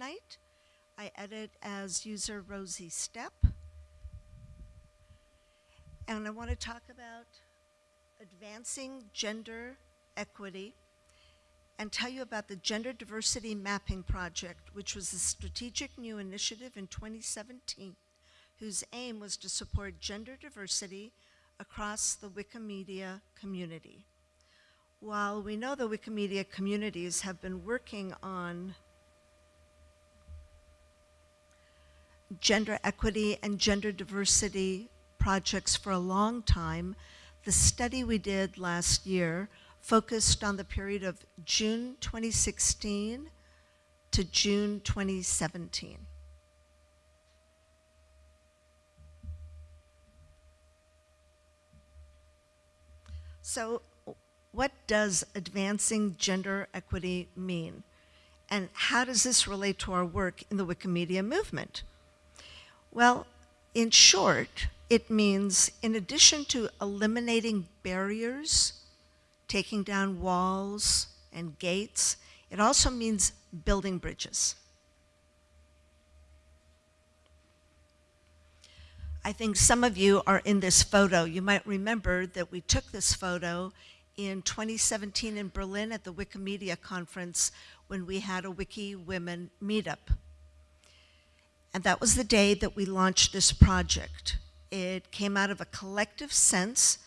Knight. I edit as user Rosiestep. And I want to talk about advancing gender equity and tell you about the Gender Diversity Mapping Project, which was a strategic new initiative in 2017 whose aim was to support gender diversity across the Wikimedia community. While we know the Wikimedia communities have been working on gender equity and gender diversity projects for a long time, the study we did last year focused on the period of June 2016 to June 2017. So what does advancing gender equity mean? And how does this relate to our work in the Wikimedia movement? Well, in short, it means in addition to eliminating barriers, taking down walls and gates, it also means building bridges. I think some of you are in this photo. You might remember that we took this photo in 2017 in Berlin at the Wikimedia conference when we had a Wiki Women meetup. And that was the day that we launched this project. It came out of a collective sense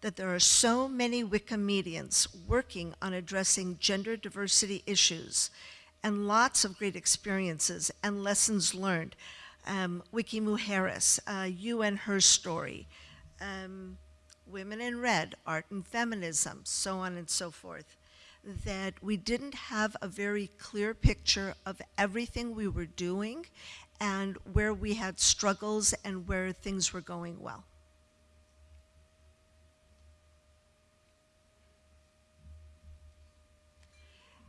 that there are so many Wikimedians working on addressing gender diversity issues and lots of great experiences and lessons learned. Um, Wiki Mujeres, uh, You and Her Story, um, Women in Red, Art and Feminism, so on and so forth, that we didn't have a very clear picture of everything we were doing and where we had struggles and where things were going well.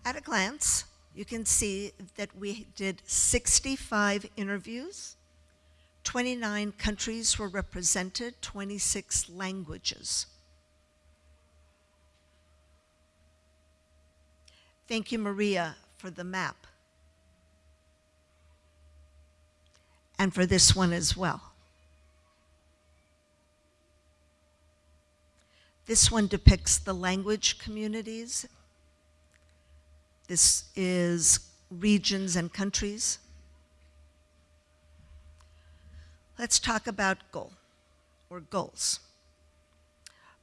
At a glance, you can see that we did 65 interviews, 29 countries were represented, 26 languages. Thank you, Maria, for the map. And for this one as well. This one depicts the language communities. This is regions and countries. Let's talk about goal or goals.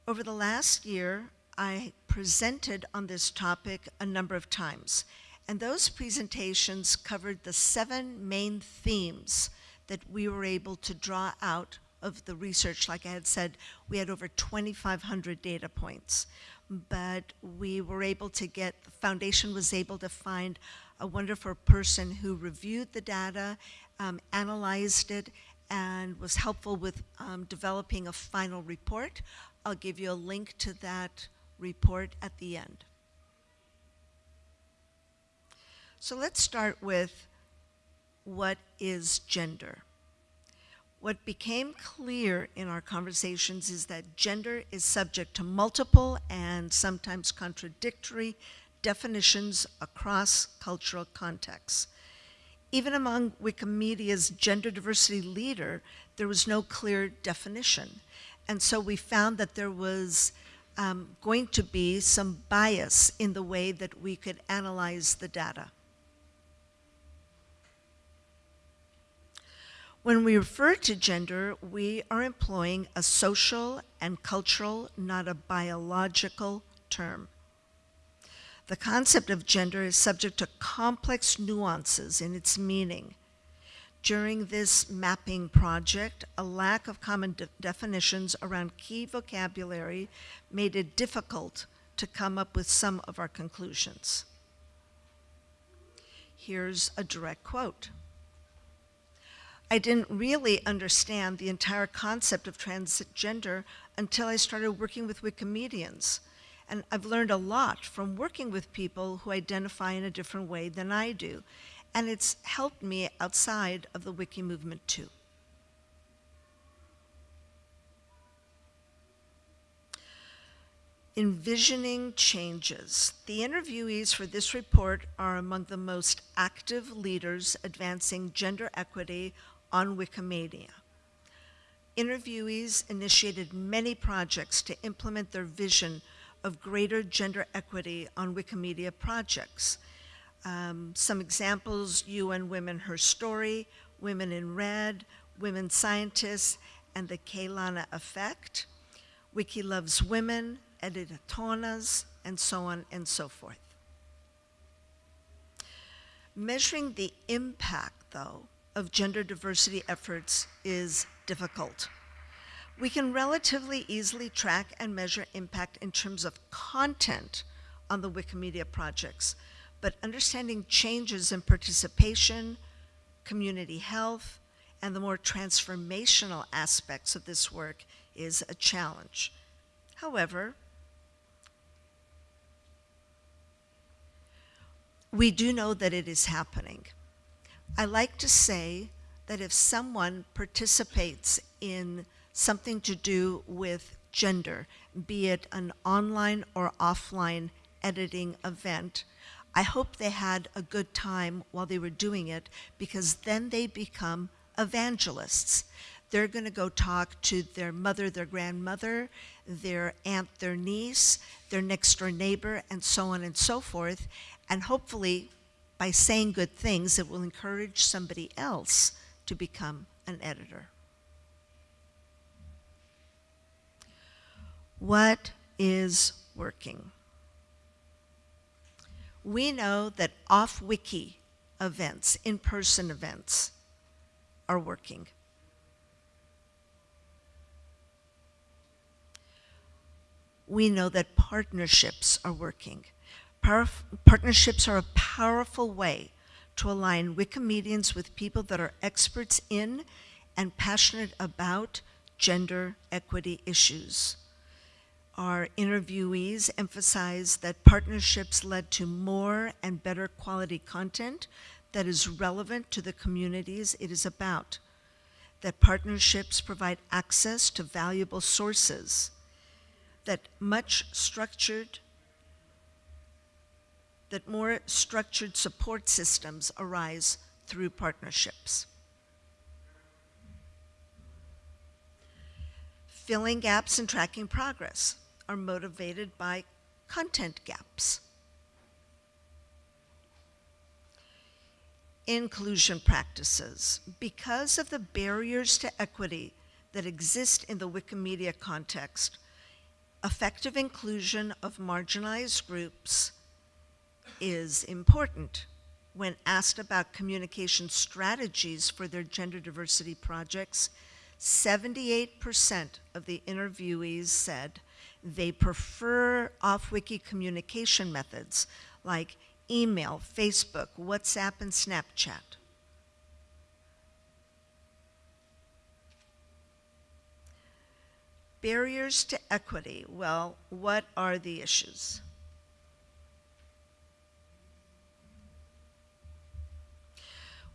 Over the last year, I presented on this topic a number of times, and those presentations covered the seven main themes that we were able to draw out of the research. Like I had said, we had over 2,500 data points, but we were able to get, the foundation was able to find a wonderful person who reviewed the data, um, analyzed it, and was helpful with um, developing a final report. I'll give you a link to that report at the end. So let's start with what is gender? What became clear in our conversations is that gender is subject to multiple and sometimes contradictory definitions across cultural contexts even among Wikimedia's gender diversity leader, there was no clear definition. And so we found that there was um, going to be some bias in the way that we could analyze the data. When we refer to gender, we are employing a social and cultural, not a biological term. The concept of gender is subject to complex nuances in its meaning. During this mapping project, a lack of common de definitions around key vocabulary made it difficult to come up with some of our conclusions. Here's a direct quote. I didn't really understand the entire concept of transgender until I started working with Wikimedians. And I've learned a lot from working with people who identify in a different way than I do. And it's helped me outside of the wiki movement too. Envisioning changes. The interviewees for this report are among the most active leaders advancing gender equity on Wikimedia. Interviewees initiated many projects to implement their vision of greater gender equity on Wikimedia projects. Um, some examples, UN Women Her Story, Women in Red, Women Scientists, and the Keilana Effect, Wiki Loves Women, Editatonas, and so on and so forth. Measuring the impact, though, of gender diversity efforts is difficult. We can relatively easily track and measure impact in terms of content on the Wikimedia projects, but understanding changes in participation, community health, and the more transformational aspects of this work is a challenge. However, we do know that it is happening. I like to say that if someone participates in something to do with gender, be it an online or offline editing event, I hope they had a good time while they were doing it because then they become evangelists. They're going to go talk to their mother, their grandmother, their aunt, their niece, their next door neighbor, and so on and so forth. And hopefully, by saying good things, it will encourage somebody else to become an editor. What is working? We know that off-wiki events, in-person events, are working. We know that partnerships are working. Par partnerships are a powerful way to align Wikimedians with people that are experts in and passionate about gender equity issues. Our interviewees emphasize that partnerships led to more and better quality content that is relevant to the communities it is about, that partnerships provide access to valuable sources, that much structured, that more structured support systems arise through partnerships. Filling gaps and tracking progress are motivated by content gaps. inclusion practices. Because of the barriers to equity that exist in the Wikimedia context, effective inclusion of marginalized groups is important. When asked about communication strategies for their gender diversity projects, 78% of the interviewees said they prefer off-wiki communication methods like email, Facebook, WhatsApp, and Snapchat. Barriers to equity. Well, what are the issues?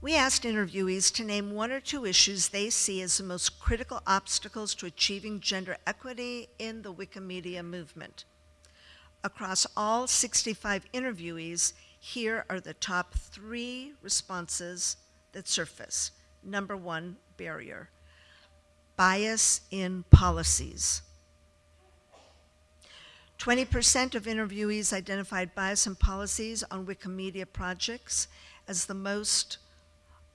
We asked interviewees to name one or two issues they see as the most critical obstacles to achieving gender equity in the Wikimedia movement. Across all 65 interviewees, here are the top three responses that surface. Number one, barrier. Bias in policies. 20% of interviewees identified bias in policies on Wikimedia projects as the most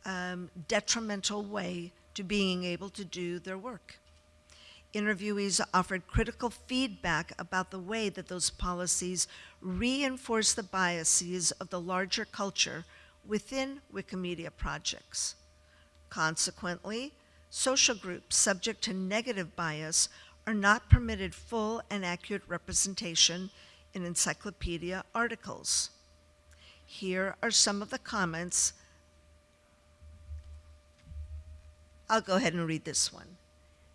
um, detrimental way to being able to do their work. Interviewees offered critical feedback about the way that those policies reinforce the biases of the larger culture within Wikimedia projects. Consequently, social groups subject to negative bias are not permitted full and accurate representation in encyclopedia articles. Here are some of the comments. I'll go ahead and read this one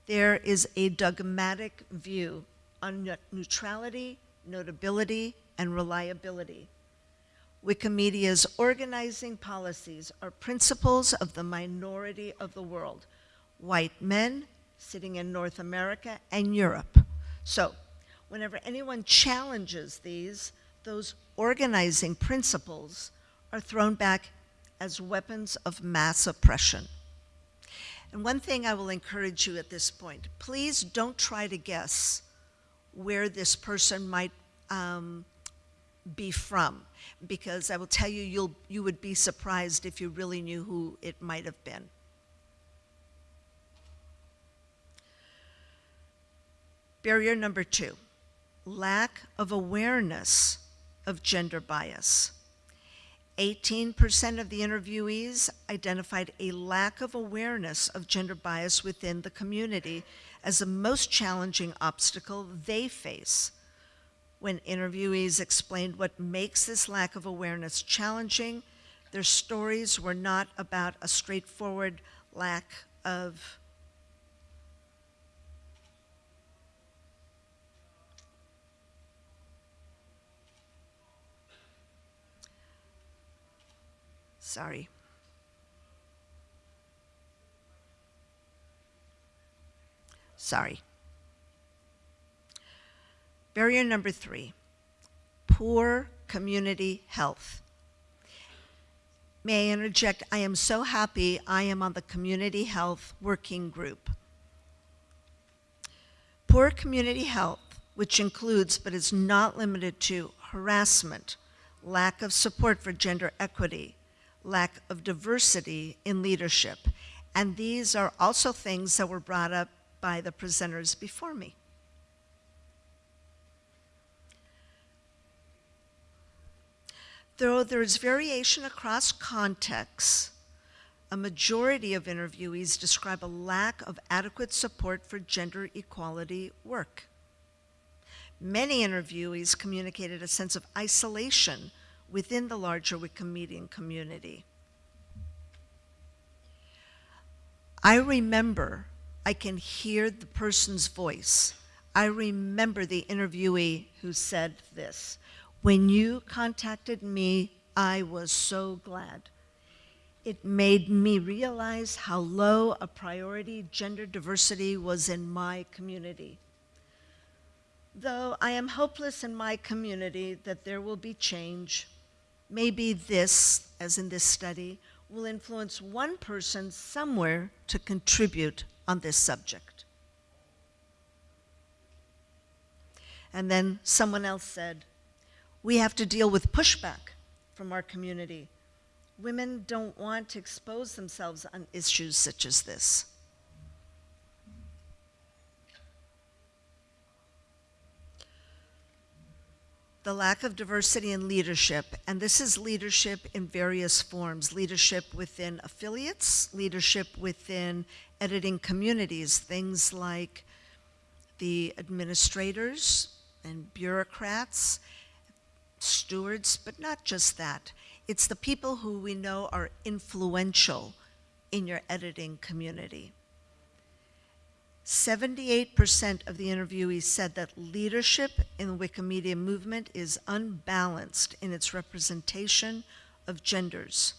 there is a dogmatic view on neutrality, notability, and reliability. Wikimedia's organizing policies are principles of the minority of the world, white men sitting in North America and Europe. So whenever anyone challenges these, those organizing principles are thrown back as weapons of mass oppression. And one thing I will encourage you at this point please don't try to guess where this person might um, be from, because I will tell you, you'll, you would be surprised if you really knew who it might have been. Barrier number two lack of awareness of gender bias. 18% of the interviewees identified a lack of awareness of gender bias within the community as the most challenging obstacle they face. When interviewees explained what makes this lack of awareness challenging, their stories were not about a straightforward lack of Sorry. Sorry. Barrier number three, poor community health. May I interject? I am so happy I am on the community health working group. Poor community health, which includes but is not limited to harassment, lack of support for gender equity, lack of diversity in leadership. And these are also things that were brought up by the presenters before me. Though there is variation across contexts, a majority of interviewees describe a lack of adequate support for gender equality work. Many interviewees communicated a sense of isolation within the larger Wikimedian community. I remember, I can hear the person's voice. I remember the interviewee who said this. When you contacted me, I was so glad. It made me realize how low a priority gender diversity was in my community. Though I am hopeless in my community that there will be change, maybe this, as in this study, will influence one person somewhere to contribute on this subject. And then someone else said, we have to deal with pushback from our community. Women don't want to expose themselves on issues such as this. The lack of diversity in leadership, and this is leadership in various forms leadership within affiliates, leadership within editing communities, things like the administrators and bureaucrats, stewards, but not just that. It's the people who we know are influential in your editing community. 78% of the interviewees said that leadership in the Wikimedia movement is unbalanced in its representation of genders.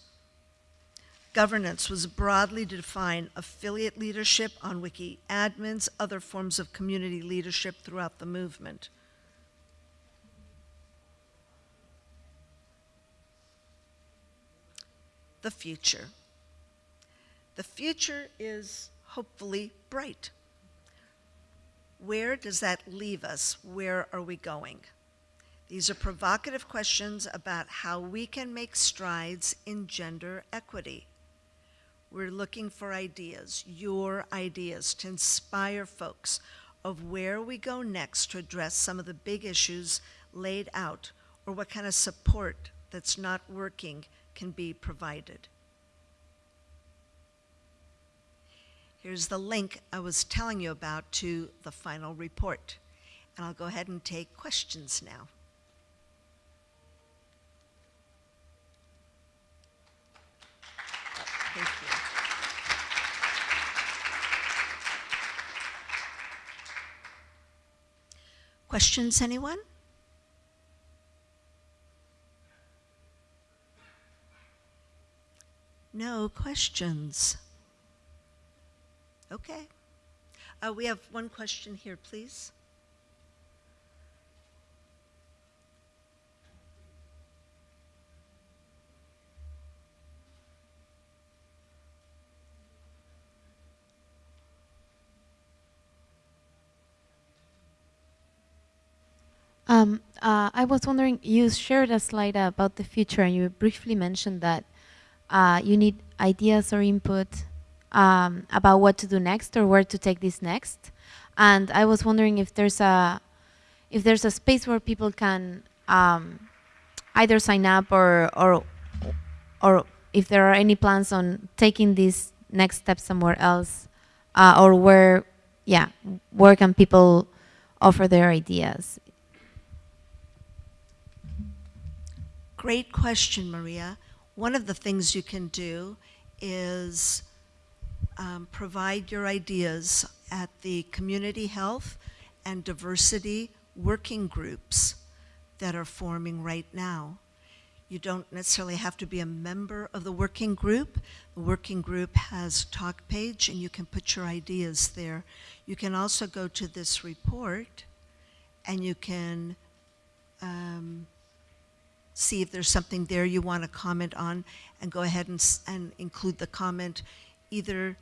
Governance was broadly to define affiliate leadership on wiki admins, other forms of community leadership throughout the movement. The future. The future is hopefully bright. Where does that leave us? Where are we going? These are provocative questions about how we can make strides in gender equity. We're looking for ideas, your ideas, to inspire folks of where we go next to address some of the big issues laid out or what kind of support that's not working can be provided. Here's the link I was telling you about to the final report. And I'll go ahead and take questions now. Questions, anyone? No questions. Okay. Uh, we have one question here, please. Um, uh, I was wondering, you shared a slide about the future and you briefly mentioned that uh, you need ideas or input um, about what to do next or where to take this next. And I was wondering if there's a, if there's a space where people can um, either sign up or, or, or if there are any plans on taking this next step somewhere else uh, or where, yeah, where can people offer their ideas? Great question, Maria. One of the things you can do is um, provide your ideas at the community health and diversity working groups that are forming right now. You don't necessarily have to be a member of the working group. The working group has talk page and you can put your ideas there. You can also go to this report and you can um, see if there's something there you want to comment on and go ahead and, and include the comment either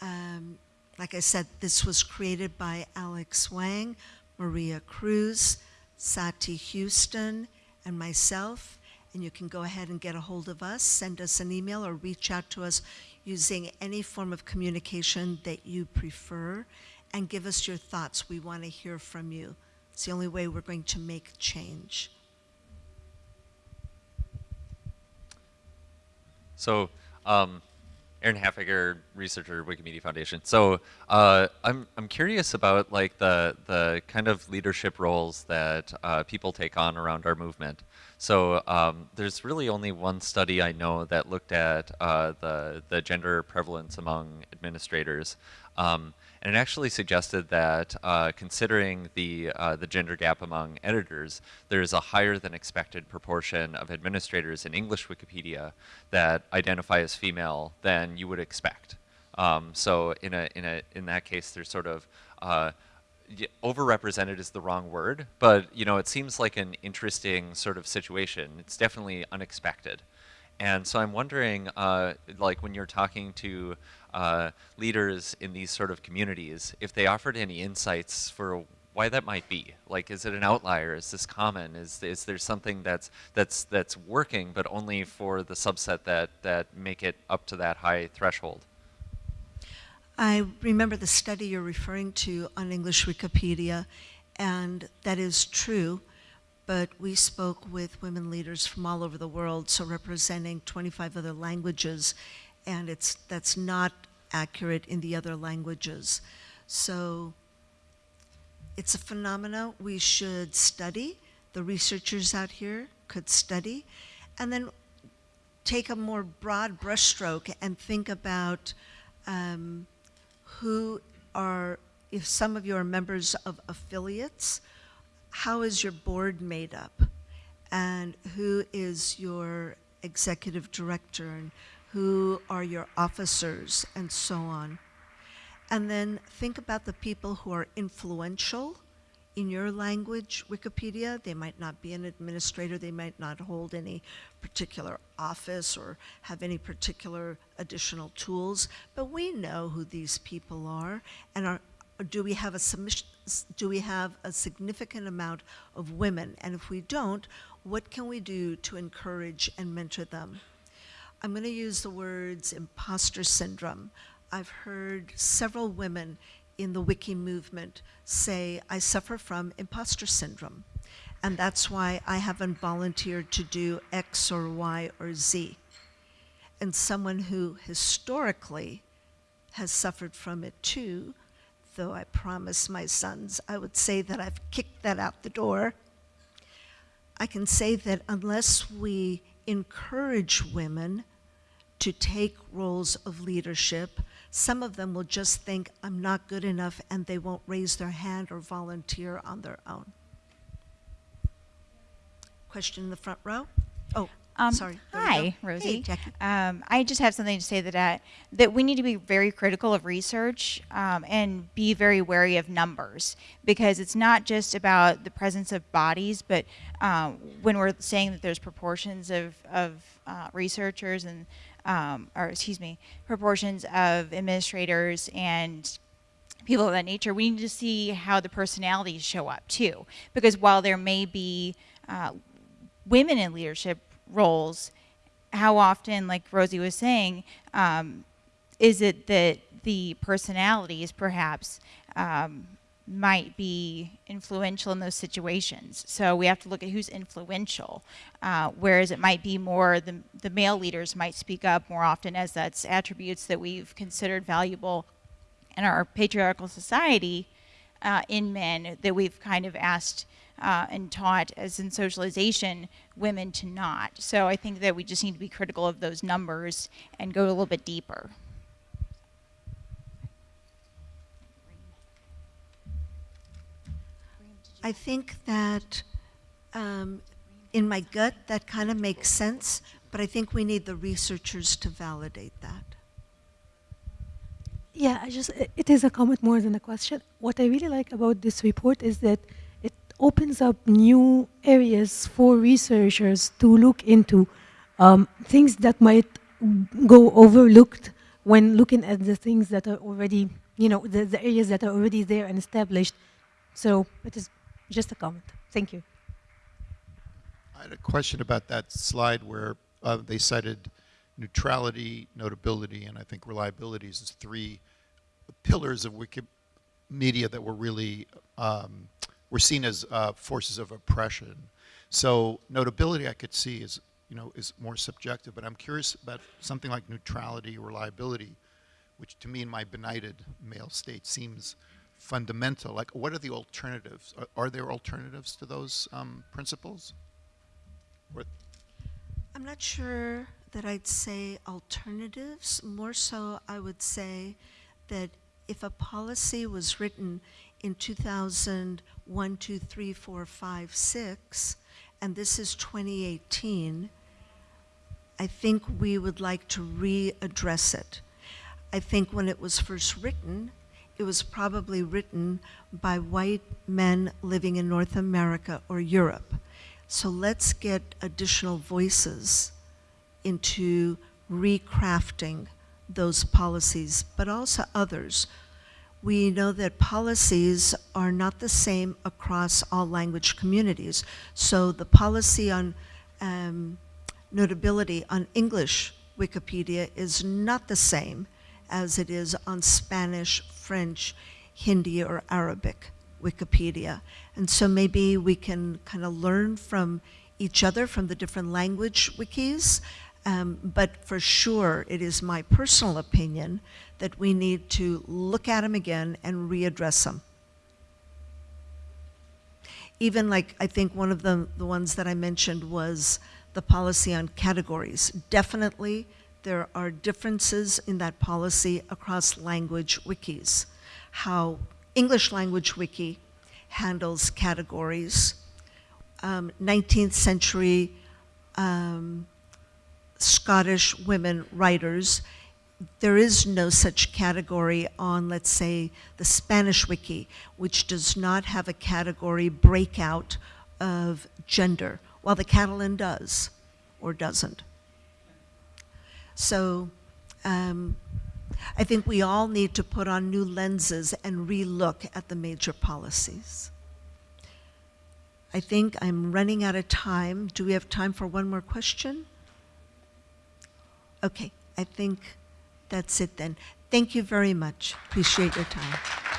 um, like I said, this was created by Alex Wang, Maria Cruz, Sati Houston, and myself. And you can go ahead and get a hold of us, send us an email, or reach out to us using any form of communication that you prefer, and give us your thoughts. We want to hear from you. It's the only way we're going to make change. So, um, Aaron Halfaker, researcher, Wikimedia Foundation. So uh, I'm I'm curious about like the the kind of leadership roles that uh, people take on around our movement. So um, there's really only one study I know that looked at uh, the the gender prevalence among administrators. Um, and it actually suggested that uh, considering the, uh, the gender gap among editors, there's a higher than expected proportion of administrators in English Wikipedia that identify as female than you would expect. Um, so in, a, in, a, in that case, there's sort of uh, overrepresented is the wrong word, but you know, it seems like an interesting sort of situation. It's definitely unexpected. And so I'm wondering, uh, like when you're talking to uh, leaders in these sort of communities, if they offered any insights for why that might be. Like, is it an outlier? Is this common? Is, is there something that's, that's, that's working, but only for the subset that, that make it up to that high threshold? I remember the study you're referring to on English Wikipedia, and that is true but we spoke with women leaders from all over the world, so representing 25 other languages, and it's that's not accurate in the other languages. So it's a phenomena we should study. The researchers out here could study, and then take a more broad brushstroke and think about um, who are, if some of you are members of affiliates, how is your board made up? And who is your executive director? And who are your officers? And so on. And then think about the people who are influential in your language, Wikipedia. They might not be an administrator, they might not hold any particular office or have any particular additional tools, but we know who these people are and are, do we have a submission, do we have a significant amount of women? And if we don't, what can we do to encourage and mentor them? I'm going to use the words imposter syndrome. I've heard several women in the wiki movement say, I suffer from imposter syndrome. And that's why I haven't volunteered to do X or Y or Z. And someone who historically has suffered from it too though I promised my sons I would say that I've kicked that out the door, I can say that unless we encourage women to take roles of leadership, some of them will just think I'm not good enough and they won't raise their hand or volunteer on their own. Question in the front row? Um, Sorry. Hi, Rosie. Hey, um, I just have something to say that uh, that we need to be very critical of research um, and be very wary of numbers because it's not just about the presence of bodies, but uh, when we're saying that there's proportions of of uh, researchers and um, or excuse me, proportions of administrators and people of that nature, we need to see how the personalities show up too. Because while there may be uh, women in leadership roles, how often, like Rosie was saying, um, is it that the personalities perhaps um, might be influential in those situations? So we have to look at who's influential, uh, whereas it might be more the, the male leaders might speak up more often as that's attributes that we've considered valuable in our patriarchal society uh, in men that we've kind of asked uh, and taught as in socialization women to not. So I think that we just need to be critical of those numbers and go a little bit deeper. I think that um, in my gut, that kind of makes sense, but I think we need the researchers to validate that. Yeah, I just, it is a comment more than a question. What I really like about this report is that it opens up new areas for researchers to look into um, things that might go overlooked when looking at the things that are already, you know, the, the areas that are already there and established. So it is just a comment. Thank you. I had a question about that slide where uh, they cited neutrality, notability, and I think reliability as three pillars of Wikimedia that were really um, were seen as uh, forces of oppression. So notability, I could see is you know is more subjective, but I'm curious about something like neutrality, or reliability, which to me in my benighted male state seems fundamental. Like, what are the alternatives? Are, are there alternatives to those um, principles? Or, I'm not sure that I'd say alternatives. More so, I would say that if a policy was written in 2001, 2, 3, 4, 5, 6, and this is 2018, I think we would like to readdress it. I think when it was first written, it was probably written by white men living in North America or Europe. So let's get additional voices into recrafting those policies, but also others. We know that policies are not the same across all language communities. So the policy on um, notability on English Wikipedia is not the same as it is on Spanish, French, Hindi, or Arabic Wikipedia. And so maybe we can kind of learn from each other, from the different language wikis. Um, but for sure, it is my personal opinion that we need to look at them again and readdress them. Even like, I think one of the, the ones that I mentioned was the policy on categories. Definitely, there are differences in that policy across language wikis. How English language wiki handles categories. Um, 19th century um, Scottish women writers, there is no such category on, let's say, the Spanish wiki, which does not have a category breakout of gender, while the Catalan does or doesn't. So um, I think we all need to put on new lenses and relook at the major policies. I think I'm running out of time. Do we have time for one more question? Okay, I think that's it then. Thank you very much. Appreciate your time.